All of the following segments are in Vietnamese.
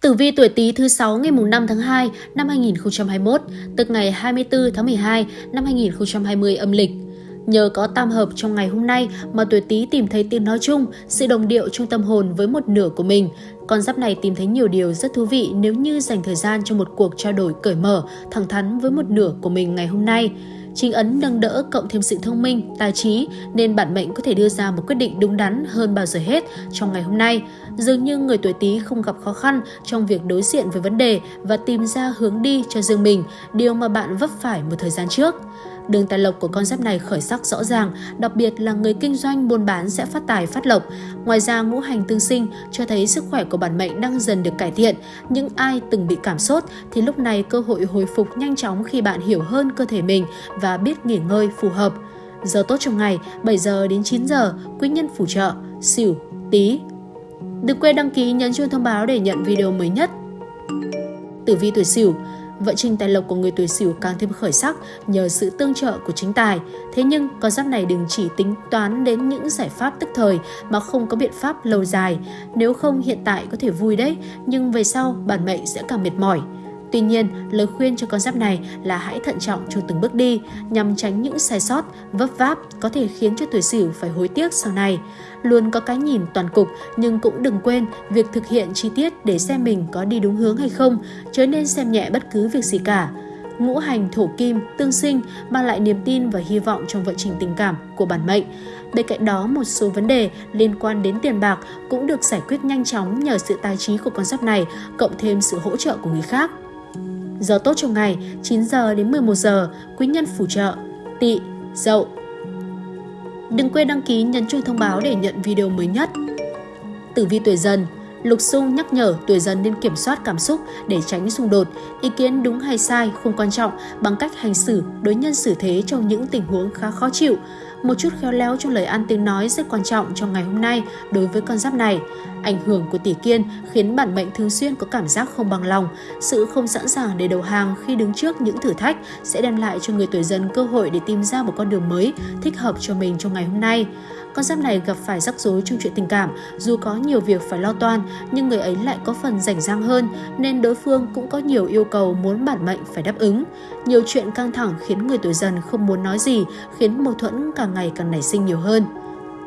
Tử vi tuổi Tý thứ 6 ngày mùng 5 tháng 2 năm 2021, tức ngày 24 tháng 12 năm 2020 âm lịch. Nhờ có tam hợp trong ngày hôm nay mà tuổi Tý tìm thấy tiếng nói chung, sự đồng điệu trong tâm hồn với một nửa của mình. Con giáp này tìm thấy nhiều điều rất thú vị nếu như dành thời gian cho một cuộc trao đổi cởi mở, thẳng thắn với một nửa của mình ngày hôm nay. Chính ấn nâng đỡ cộng thêm sự thông minh, tài trí nên bản mệnh có thể đưa ra một quyết định đúng đắn hơn bao giờ hết trong ngày hôm nay. Dường như người tuổi Tý không gặp khó khăn trong việc đối diện với vấn đề và tìm ra hướng đi cho riêng mình, điều mà bạn vấp phải một thời gian trước. Đường tài lộc của con giáp này khởi sắc rõ ràng, đặc biệt là người kinh doanh buôn bán sẽ phát tài phát lộc. Ngoài ra ngũ hành tương sinh cho thấy sức khỏe của bản mệnh đang dần được cải thiện. Những ai từng bị cảm sốt thì lúc này cơ hội hồi phục nhanh chóng khi bạn hiểu hơn cơ thể mình và biết nghỉ ngơi phù hợp. Giờ tốt trong ngày 7 giờ đến 9 giờ, quý nhân phù trợ, xỉu, tí. Đừng quên đăng ký nhấn chuông thông báo để nhận video mới nhất. Tử vi tuổi xỉu vận trình tài lộc của người tuổi Sửu càng thêm khởi sắc nhờ sự tương trợ của chính tài. Thế nhưng, con giáp này đừng chỉ tính toán đến những giải pháp tức thời mà không có biện pháp lâu dài. Nếu không hiện tại có thể vui đấy, nhưng về sau bản mệnh sẽ càng mệt mỏi. Tuy nhiên, lời khuyên cho con giáp này là hãy thận trọng trong từng bước đi nhằm tránh những sai sót, vấp váp có thể khiến cho tuổi sửu phải hối tiếc sau này. Luôn có cái nhìn toàn cục nhưng cũng đừng quên việc thực hiện chi tiết để xem mình có đi đúng hướng hay không, chớ nên xem nhẹ bất cứ việc gì cả ngũ hành thổ kim tương sinh mang lại niềm tin và hy vọng trong vận trình tình cảm của bản mệnh. Bên cạnh đó, một số vấn đề liên quan đến tiền bạc cũng được giải quyết nhanh chóng nhờ sự tài trí của con giáp này, cộng thêm sự hỗ trợ của người khác. Giờ tốt trong ngày 9 giờ đến 11 giờ, quý nhân phù trợ, tỵ, dậu. Đừng quên đăng ký nhấn chuông thông báo để nhận video mới nhất. Tử vi tuổi dần Lục xung nhắc nhở tuổi dần nên kiểm soát cảm xúc để tránh xung đột, ý kiến đúng hay sai không quan trọng bằng cách hành xử, đối nhân xử thế trong những tình huống khá khó chịu. Một chút khéo léo trong lời ăn tiếng nói rất quan trọng trong ngày hôm nay đối với con giáp này. Ảnh hưởng của tỷ kiên khiến bản mệnh thường xuyên có cảm giác không bằng lòng, sự không sẵn sàng để đầu hàng khi đứng trước những thử thách sẽ đem lại cho người tuổi dần cơ hội để tìm ra một con đường mới thích hợp cho mình trong ngày hôm nay. Con giáp này gặp phải rắc rối trong chuyện tình cảm, dù có nhiều việc phải lo toan, nhưng người ấy lại có phần rảnh rang hơn, nên đối phương cũng có nhiều yêu cầu muốn bản mệnh phải đáp ứng. Nhiều chuyện căng thẳng khiến người tuổi dần không muốn nói gì, khiến mâu thuẫn càng ngày càng nảy sinh nhiều hơn.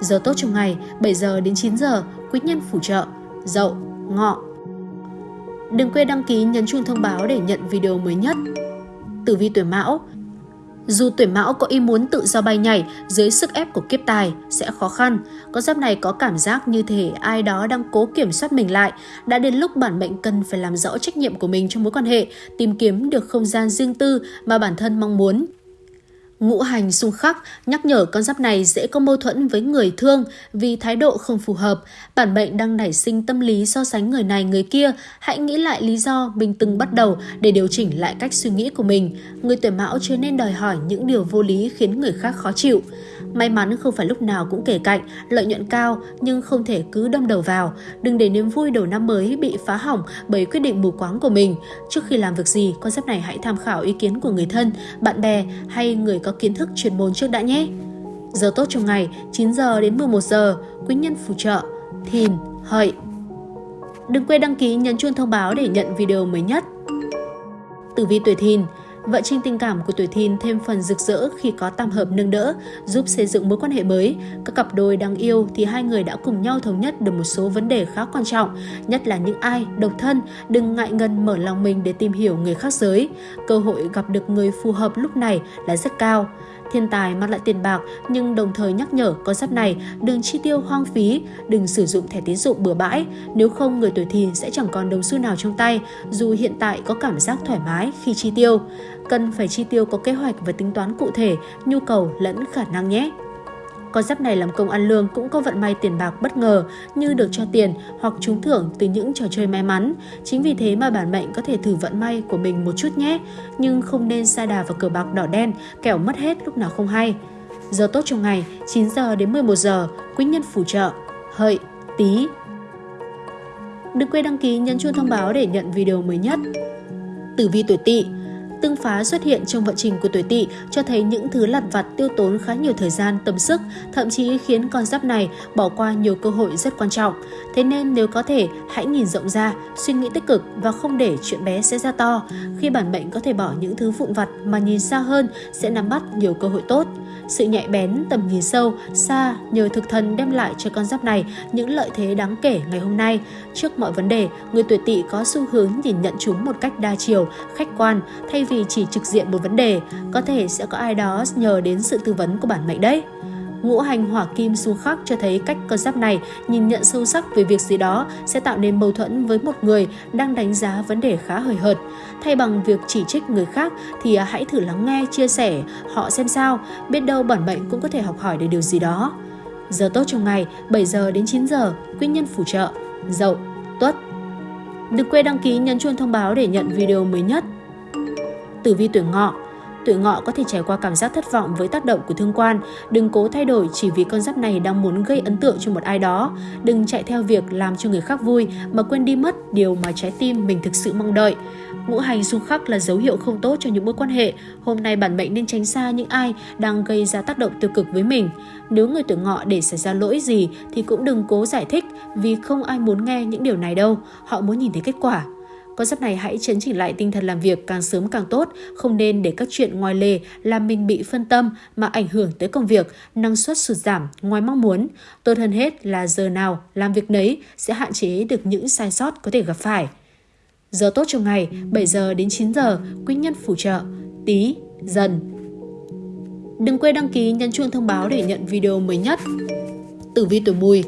Giờ tốt trong ngày 7 giờ đến 9 giờ, quý nhân phù trợ, dậu, ngọ. Đừng quên đăng ký nhấn chuông thông báo để nhận video mới nhất. Tử vi tuổi Mão, dù tuổi mão có ý muốn tự do bay nhảy dưới sức ép của kiếp tài sẽ khó khăn. Con giáp này có cảm giác như thể ai đó đang cố kiểm soát mình lại. Đã đến lúc bản mệnh cần phải làm rõ trách nhiệm của mình trong mối quan hệ, tìm kiếm được không gian riêng tư mà bản thân mong muốn. Ngũ hành xung khắc nhắc nhở con giáp này dễ có mâu thuẫn với người thương vì thái độ không phù hợp. Bản mệnh đang nảy sinh tâm lý so sánh người này người kia. Hãy nghĩ lại lý do mình từng bắt đầu để điều chỉnh lại cách suy nghĩ của mình. Người tuổi mão chưa nên đòi hỏi những điều vô lý khiến người khác khó chịu. May mắn không phải lúc nào cũng kể cạnh, lợi nhuận cao nhưng không thể cứ đâm đầu vào. Đừng để niềm vui đầu năm mới bị phá hỏng bởi quyết định mù quáng của mình. Trước khi làm việc gì, con giáp này hãy tham khảo ý kiến của người thân, bạn bè hay người có kiến thức chuyên môn trước đã nhé. Giờ tốt trong ngày 9 giờ đến 11 giờ, quý nhân phù trợ, thìn, hợi. Đừng quên đăng ký nhấn chuông thông báo để nhận video mới nhất. Tử vi tuổi thìn Vận trình tình cảm của tuổi thìn thêm phần rực rỡ khi có tam hợp nâng đỡ, giúp xây dựng mối quan hệ mới. Các cặp đôi đang yêu thì hai người đã cùng nhau thống nhất được một số vấn đề khá quan trọng, nhất là những ai độc thân đừng ngại ngần mở lòng mình để tìm hiểu người khác giới. Cơ hội gặp được người phù hợp lúc này là rất cao. Thiên tài mang lại tiền bạc nhưng đồng thời nhắc nhở con giáp này đừng chi tiêu hoang phí, đừng sử dụng thẻ tín dụng bừa bãi, nếu không người tuổi thìn sẽ chẳng còn đồng xu nào trong tay dù hiện tại có cảm giác thoải mái khi chi tiêu. Cần phải chi tiêu có kế hoạch và tính toán cụ thể, nhu cầu lẫn khả năng nhé. Con giáp này làm công ăn lương cũng có vận may tiền bạc bất ngờ như được cho tiền hoặc trúng thưởng từ những trò chơi may mắn. Chính vì thế mà bản mệnh có thể thử vận may của mình một chút nhé, nhưng không nên sa đà vào cờ bạc đỏ đen, kẻo mất hết lúc nào không hay. Giờ tốt trong ngày 9 giờ đến 11 giờ, quý nhân phù trợ, hợi, tí. Đừng quên đăng ký nhấn chuông thông báo để nhận video mới nhất. Tử vi tuổi tỵ tương phá xuất hiện trong vận trình của tuổi tỵ cho thấy những thứ lặt vặt tiêu tốn khá nhiều thời gian, tâm sức, thậm chí khiến con giáp này bỏ qua nhiều cơ hội rất quan trọng. Thế nên nếu có thể, hãy nhìn rộng ra, suy nghĩ tích cực và không để chuyện bé sẽ ra to. Khi bản mệnh có thể bỏ những thứ vụn vặt mà nhìn xa hơn sẽ nắm bắt nhiều cơ hội tốt. Sự nhạy bén, tầm nhìn sâu, xa nhờ thực thần đem lại cho con giáp này những lợi thế đáng kể ngày hôm nay. Trước mọi vấn đề, người tuổi tỵ có xu hướng nhìn nhận chúng một cách đa chiều, khách quan thay vì chỉ trực diện một vấn đề. Có thể sẽ có ai đó nhờ đến sự tư vấn của bản mệnh đấy. Ngũ hành hỏa kim xung khắc cho thấy cách con giáp này nhìn nhận sâu sắc về việc gì đó sẽ tạo nên mâu thuẫn với một người đang đánh giá vấn đề khá hời hợt. Thay bằng việc chỉ trích người khác thì hãy thử lắng nghe, chia sẻ họ xem sao, biết đâu bản mệnh cũng có thể học hỏi được điều gì đó. Giờ tốt trong ngày 7 giờ đến 9 giờ, quý nhân phù trợ, dậu, tuất. Đừng quên đăng ký nhấn chuông thông báo để nhận video mới nhất. Tử vi tuổi ngọ tuổi ngọ có thể trải qua cảm giác thất vọng với tác động của thương quan. Đừng cố thay đổi chỉ vì con giáp này đang muốn gây ấn tượng cho một ai đó. Đừng chạy theo việc làm cho người khác vui, mà quên đi mất điều mà trái tim mình thực sự mong đợi. Ngũ hành xung khắc là dấu hiệu không tốt cho những mối quan hệ. Hôm nay bản mệnh nên tránh xa những ai đang gây ra tác động tiêu cực với mình. Nếu người tuổi ngọ để xảy ra lỗi gì thì cũng đừng cố giải thích vì không ai muốn nghe những điều này đâu. Họ muốn nhìn thấy kết quả. Con giáp này hãy chấn chỉnh lại tinh thần làm việc càng sớm càng tốt, không nên để các chuyện ngoài lề làm mình bị phân tâm mà ảnh hưởng tới công việc, năng suất sụt giảm ngoài mong muốn. Tốt hơn hết là giờ nào làm việc nấy sẽ hạn chế được những sai sót có thể gặp phải. Giờ tốt trong ngày 7 giờ đến 9 giờ, quý nhân phù trợ, tí, dần. Đừng quên đăng ký nhấn chuông thông báo để nhận video mới nhất. Tử vi tuổi mùi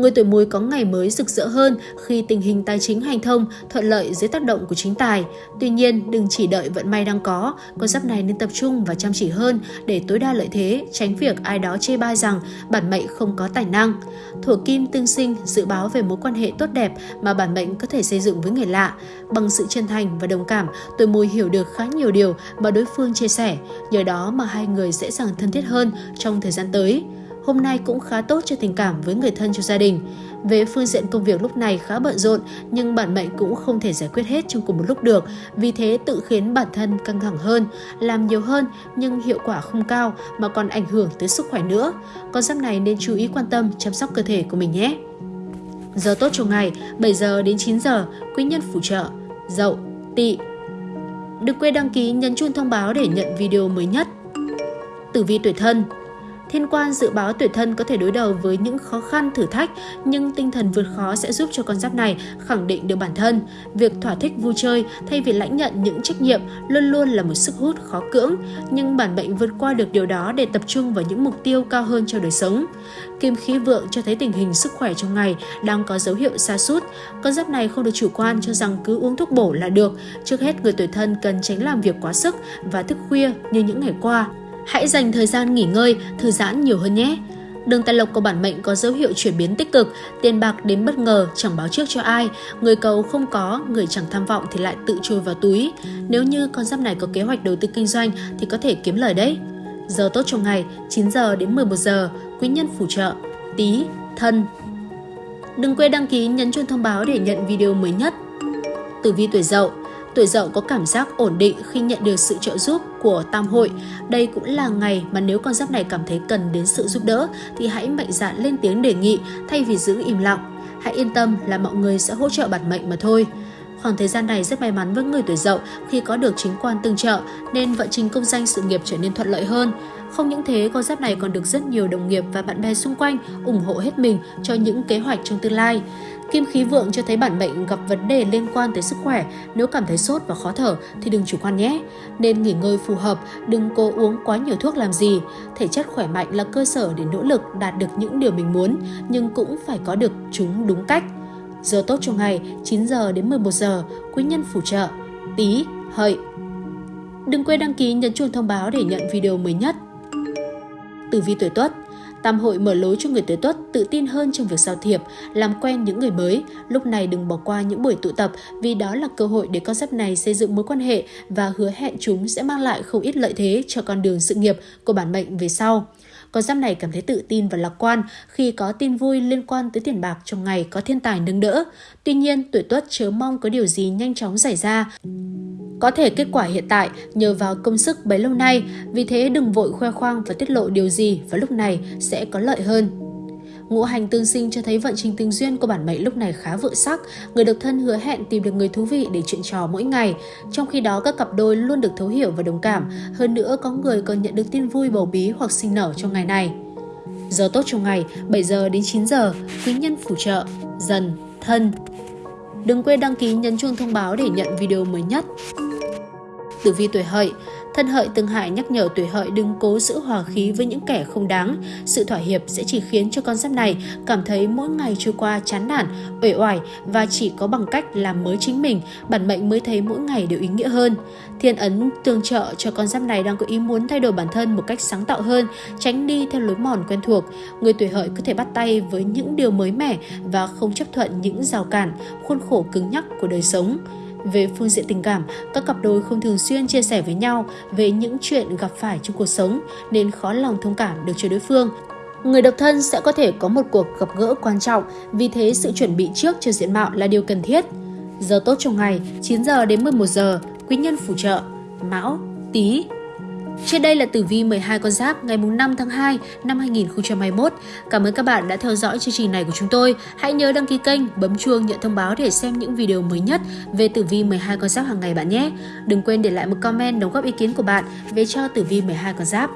Người tuổi mùi có ngày mới rực rỡ hơn khi tình hình tài chính hành thông thuận lợi dưới tác động của chính tài. Tuy nhiên, đừng chỉ đợi vận may đang có, con giáp này nên tập trung và chăm chỉ hơn để tối đa lợi thế, tránh việc ai đó chê bai rằng bản mệnh không có tài năng. Thổ kim tương sinh dự báo về mối quan hệ tốt đẹp mà bản mệnh có thể xây dựng với người lạ. Bằng sự chân thành và đồng cảm, tuổi mùi hiểu được khá nhiều điều mà đối phương chia sẻ, nhờ đó mà hai người dễ dàng thân thiết hơn trong thời gian tới hôm nay cũng khá tốt cho tình cảm với người thân trong gia đình. Về phương diện công việc lúc này khá bận rộn nhưng bản mệnh cũng không thể giải quyết hết trong cùng một lúc được, vì thế tự khiến bản thân căng thẳng hơn, làm nhiều hơn nhưng hiệu quả không cao mà còn ảnh hưởng tới sức khỏe nữa. Con giáp này nên chú ý quan tâm chăm sóc cơ thể của mình nhé. Giờ tốt trong ngày 7 giờ đến 9 giờ, quý nhân phù trợ, dậu, tỵ. Đừng quên đăng ký nhấn chuông thông báo để nhận video mới nhất. Tử vi tuổi thân Thiên quan dự báo tuổi thân có thể đối đầu với những khó khăn, thử thách, nhưng tinh thần vượt khó sẽ giúp cho con giáp này khẳng định được bản thân. Việc thỏa thích vui chơi thay vì lãnh nhận những trách nhiệm luôn luôn là một sức hút khó cưỡng, nhưng bản mệnh vượt qua được điều đó để tập trung vào những mục tiêu cao hơn cho đời sống. Kim khí vượng cho thấy tình hình sức khỏe trong ngày đang có dấu hiệu xa sút Con giáp này không được chủ quan cho rằng cứ uống thuốc bổ là được. Trước hết, người tuổi thân cần tránh làm việc quá sức và thức khuya như những ngày qua Hãy dành thời gian nghỉ ngơi, thư giãn nhiều hơn nhé. Đường tài lộc của bản mệnh có dấu hiệu chuyển biến tích cực, tiền bạc đến bất ngờ, chẳng báo trước cho ai. Người cầu không có, người chẳng tham vọng thì lại tự chui vào túi. Nếu như con giáp này có kế hoạch đầu tư kinh doanh thì có thể kiếm lời đấy. Giờ tốt trong ngày 9 giờ đến 11 giờ, quý nhân phù trợ, tí, thân. Đừng quên đăng ký nhấn chuông thông báo để nhận video mới nhất. Tử vi tuổi dậu Tuổi dậu có cảm giác ổn định khi nhận được sự trợ giúp của tam hội. Đây cũng là ngày mà nếu con giáp này cảm thấy cần đến sự giúp đỡ thì hãy mạnh dạn lên tiếng đề nghị thay vì giữ im lặng. Hãy yên tâm là mọi người sẽ hỗ trợ bản mệnh mà thôi. Khoảng thời gian này rất may mắn với người tuổi dậu khi có được chính quan tương trợ nên vận trình công danh sự nghiệp trở nên thuận lợi hơn. Không những thế, con giáp này còn được rất nhiều đồng nghiệp và bạn bè xung quanh ủng hộ hết mình cho những kế hoạch trong tương lai. Kim khí vượng cho thấy bản mệnh gặp vấn đề liên quan tới sức khỏe, nếu cảm thấy sốt và khó thở thì đừng chủ quan nhé. Nên nghỉ ngơi phù hợp, đừng cố uống quá nhiều thuốc làm gì. Thể chất khỏe mạnh là cơ sở để nỗ lực đạt được những điều mình muốn, nhưng cũng phải có được chúng đúng cách. Giờ tốt trong ngày 9 giờ đến 11 giờ, quý nhân phù trợ, tí, hợi. Đừng quên đăng ký nhấn chuông thông báo để nhận video mới nhất. Tử vi tuổi Tuất Tam hội mở lối cho người tuổi tuất tự tin hơn trong việc giao thiệp, làm quen những người mới. Lúc này đừng bỏ qua những buổi tụ tập vì đó là cơ hội để con giáp này xây dựng mối quan hệ và hứa hẹn chúng sẽ mang lại không ít lợi thế cho con đường sự nghiệp của bản mệnh về sau. con giáp này cảm thấy tự tin và lạc quan khi có tin vui liên quan tới tiền bạc trong ngày có thiên tài nâng đỡ. Tuy nhiên, tuổi tuất chớ mong có điều gì nhanh chóng xảy ra. Có thể kết quả hiện tại nhờ vào công sức bấy lâu nay, vì thế đừng vội khoe khoang và tiết lộ điều gì và lúc này sẽ có lợi hơn. Ngũ hành tương sinh cho thấy vận trình tình duyên của bản mệnh lúc này khá vượng sắc, người độc thân hứa hẹn tìm được người thú vị để chuyện trò mỗi ngày. Trong khi đó các cặp đôi luôn được thấu hiểu và đồng cảm, hơn nữa có người còn nhận được tin vui bầu bí hoặc sinh nở trong ngày này. Giờ tốt trong ngày 7 giờ đến 9 giờ, quý nhân phù trợ, dần, thân. Đừng quên đăng ký nhấn chuông thông báo để nhận video mới nhất. Tử vi tuổi hợi Thân hợi từng hại nhắc nhở tuổi hợi đừng cố giữ hòa khí với những kẻ không đáng. Sự thỏa hiệp sẽ chỉ khiến cho con giáp này cảm thấy mỗi ngày trôi qua chán nản, uể oải và chỉ có bằng cách làm mới chính mình, bản mệnh mới thấy mỗi ngày đều ý nghĩa hơn. Thiên ấn tương trợ cho con giáp này đang có ý muốn thay đổi bản thân một cách sáng tạo hơn, tránh đi theo lối mòn quen thuộc. Người tuổi hợi có thể bắt tay với những điều mới mẻ và không chấp thuận những rào cản, khuôn khổ cứng nhắc của đời sống. Về phương diện tình cảm, các cặp đôi không thường xuyên chia sẻ với nhau về những chuyện gặp phải trong cuộc sống nên khó lòng thông cảm được cho đối phương. Người độc thân sẽ có thể có một cuộc gặp gỡ quan trọng, vì thế sự chuẩn bị trước cho diện mạo là điều cần thiết. Giờ tốt trong ngày 9 giờ đến 11 giờ, quý nhân phù trợ, Mão, Tý, trên đây là tử vi 12 con giáp ngày 5 tháng 2 năm 2021. Cảm ơn các bạn đã theo dõi chương trình này của chúng tôi. Hãy nhớ đăng ký kênh, bấm chuông nhận thông báo để xem những video mới nhất về tử vi 12 con giáp hàng ngày bạn nhé. Đừng quên để lại một comment đóng góp ý kiến của bạn về cho tử vi 12 con giáp.